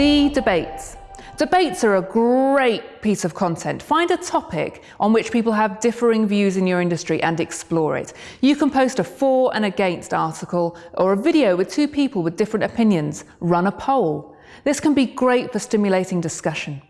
D. Debates. Debates are a great piece of content. Find a topic on which people have differing views in your industry and explore it. You can post a for and against article or a video with two people with different opinions. Run a poll. This can be great for stimulating discussion.